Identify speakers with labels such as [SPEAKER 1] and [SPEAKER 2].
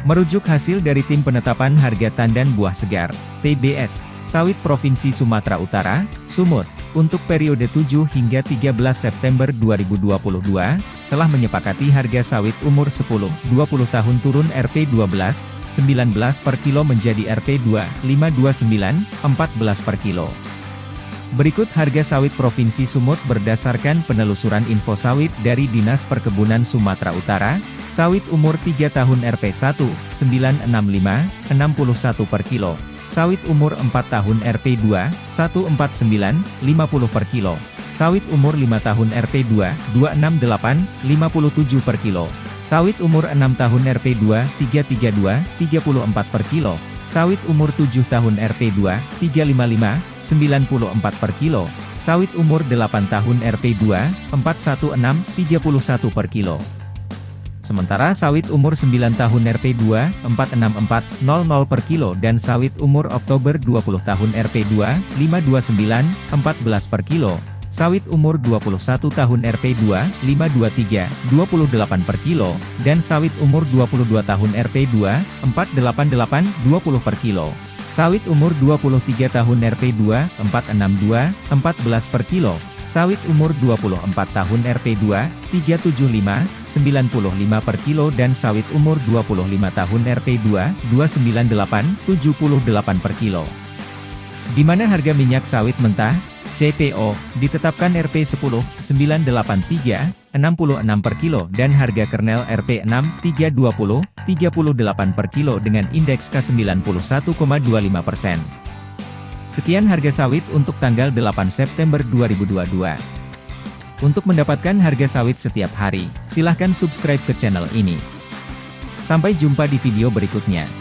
[SPEAKER 1] Merujuk hasil dari Tim Penetapan Harga Tandan Buah Segar, TBS, Sawit Provinsi Sumatera Utara, Sumut, untuk periode 7 hingga 13 September 2022, telah menyepakati harga sawit umur 10-20 tahun turun Rp12, 19 per kilo menjadi Rp2, 529, 14 per kilo. Berikut harga sawit Provinsi Sumut berdasarkan penelusuran info sawit dari Dinas Perkebunan Sumatera Utara, sawit umur 3 tahun Rp1, 965, 61 per kilo, sawit umur 4 tahun Rp2, 149, 50 per kilo, sawit umur 5 tahun Rp2, 268, 57 per kilo, sawit umur 6 tahun Rp2, 332, 34 per kilo, Sawit umur 7 tahun Rp2, 355, 94 per kilo. Sawit umur 8 tahun Rp2, 416, 31 per kilo. Sementara sawit umur 9 tahun Rp2, 464, 00 per kilo dan sawit umur Oktober 20 tahun Rp2, 529, 14 per kilo. Sawit umur 21 tahun Rp2, 523, 28 per kilo, dan sawit umur 22 tahun Rp2, 488, 20 per kilo. Sawit umur 23 tahun Rp2, 462, 14 per kilo. Sawit umur 24 tahun Rp2, 375, 95 per kilo dan sawit umur 25 tahun Rp2, 298, 78 per kilo. Di mana harga minyak sawit mentah, CPO, ditetapkan Rp10, 983, 66 per kilo dan harga kernel Rp6, 320, 38 per kilo dengan indeks K91,25 persen. Sekian harga sawit untuk tanggal 8 September 2022. Untuk mendapatkan harga sawit setiap hari, silahkan subscribe ke channel ini. Sampai jumpa di video berikutnya.